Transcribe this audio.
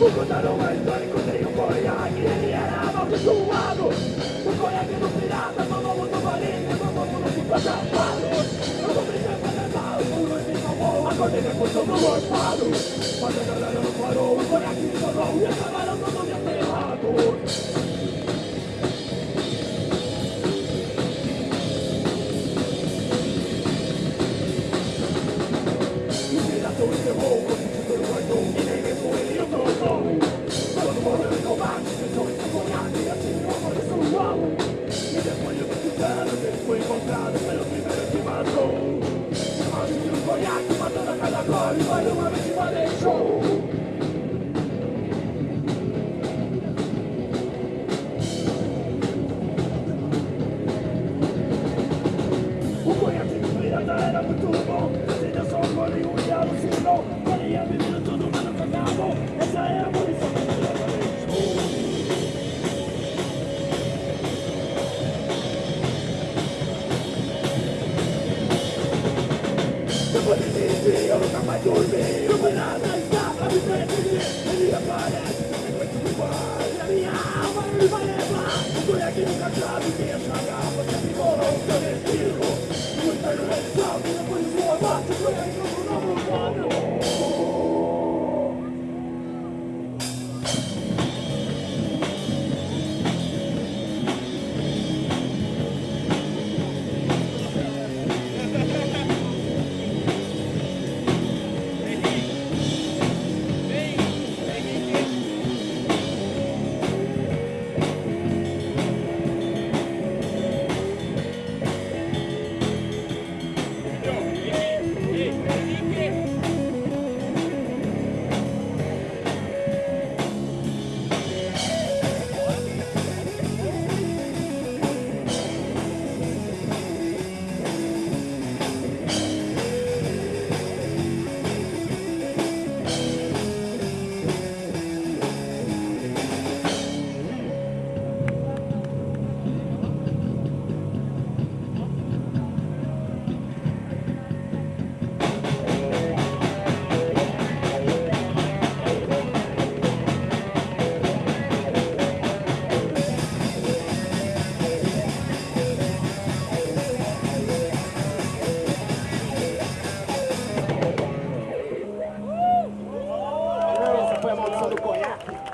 O Contarão é histórico, tem um conhaque Ele era amaldiçoado O conhaque do pirata, mamão do marinho Mamão do ficou chapado Eu vou brincar pra cantar, o muro me salvou Acordei o eu Eu vou desistir, eu nunca mais dormi Não foi nada, está pra me perseguir Ele aparece, depois vai te levar E a minha alma me vai levar Por é nunca sabe quem é chagar a do conhaque.